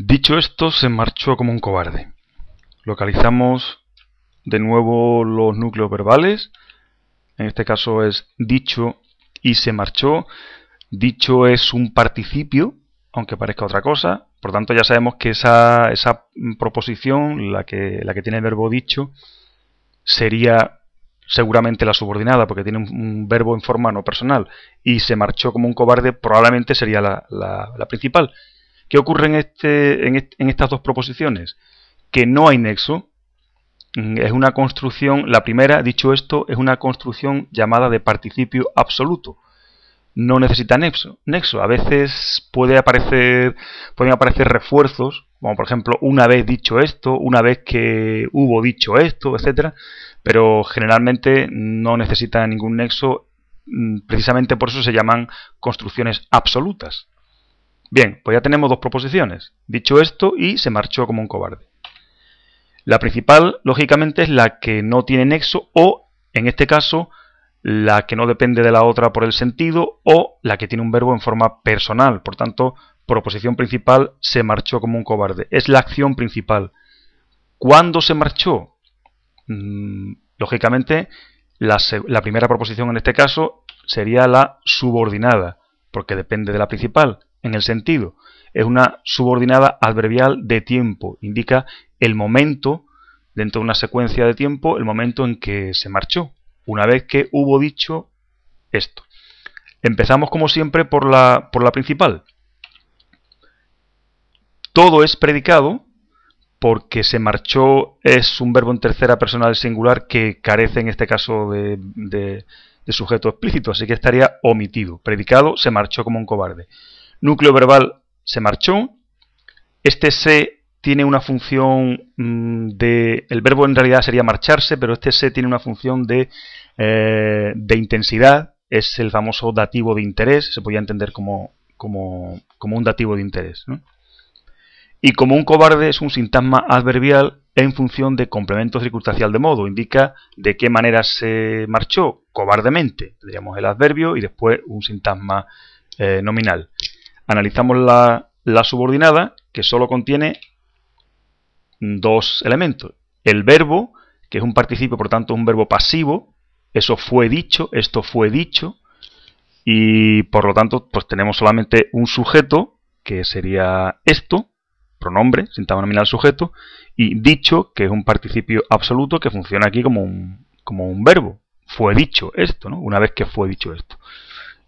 Dicho esto, se marchó como un cobarde. Localizamos de nuevo los núcleos verbales. En este caso es dicho y se marchó. Dicho es un participio, aunque parezca otra cosa. Por tanto, ya sabemos que esa, esa proposición, la que, la que tiene el verbo dicho, sería seguramente la subordinada, porque tiene un, verbo en forma no personal. Y se marchó como un cobarde, probablemente sería la, la principal. ¿Qué ocurre en, este, en, estas dos proposiciones? Que no hay nexo, mm, es una construcción, la primera, dicho esto, es una construcción llamada de participio absoluto. No necesita nexo. nexo. A veces puede aparecer, pueden aparecer refuerzos, como por ejemplo una vez dicho esto, una vez que hubo dicho esto, etcétera, pero generalmente no necesita ningún nexo. Mm, precisamente por eso se llaman construcciones absolutas. Bien, pues ya tenemos dos proposiciones. Dicho esto, y se marchó como un cobarde. La principal, lógicamente, es la que no tiene nexo o, en este caso, la que no depende de la otra por el sentido o la que tiene un verbo en forma personal. Por tanto, proposición principal, se marchó como un cobarde. Es la acción principal. ¿Cuándo se marchó? Mm, lógicamente, la, la primera proposición en este caso sería la subordinada, porque depende de la principal en el sentido. Es una subordinada adverbial de tiempo. Indica el momento, dentro de una secuencia de tiempo, el momento en que se marchó. Una vez que hubo dicho esto. Empezamos como siempre por la, por la principal. Todo es predicado porque se marchó es un verbo en tercera persona del singular que carece en este caso de, de sujeto explícito, así que estaría omitido. Predicado se marchó como un cobarde núcleo verbal se marchó. Este se tiene una función mm, de... El verbo en realidad sería marcharse, pero este se tiene una función de, eh, de intensidad. Es el famoso dativo de interés. Se podría entender como, como, como un dativo de interés. Y como un cobarde es un sintagma adverbial en función de complemento circunstancial de modo. Indica de qué manera se marchó cobardemente. Tendríamos el adverbio y después un sintagma eh, nominal analizamos la, subordinada que solo contiene dos elementos. El verbo, que es un participio, por tanto, un verbo pasivo. Eso fue dicho, esto fue dicho. Y por lo tanto, pues tenemos solamente un sujeto, que sería esto, pronombre, sintagma nominal sujeto, y dicho, que es un participio absoluto que funciona aquí como un, como un verbo. Fue dicho esto, ¿no? Una vez que fue dicho esto.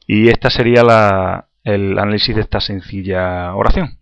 Y esta sería la, el análisis de esta sencilla oración.